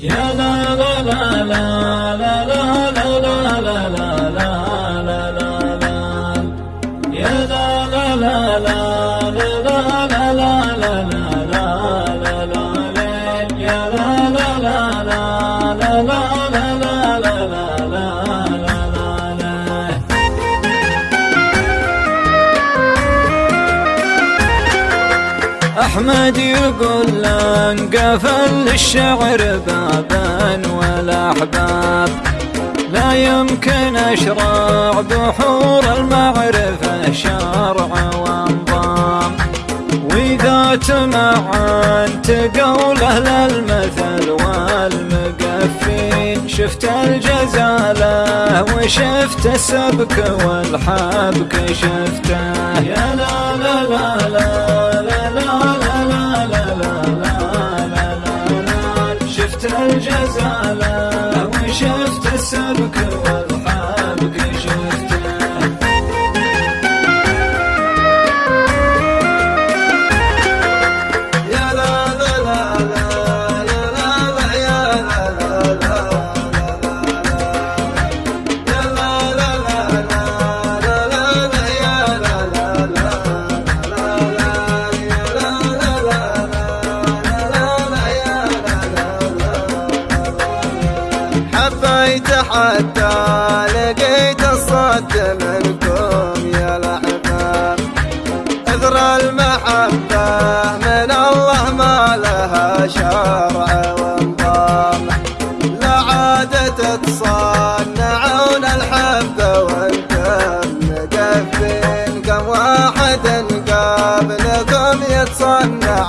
يا لا لا لا لا لا لا لا لا لا لا لا لا لا يا لا لا لا لا لا أحمد يقول لا انقفل الشعر بابا ولا احباب لا يمكن اشراع بحور المعرفة شرع وانظام وإذا تمعن تقول أهل للمثل والمقفين. شفت الجزالة وشفت السبك والحبك شفته. يا لا لا لا لا, لا, لا, لا زال وشفت السلك حبيت حتى لقيت الصد منكم يا الأحباب. اثر المحبة من الله ما لها شرع ونظام لا عاد تتصنعون الحب وأنتم مقفين كم واحد قبلكم يتصنع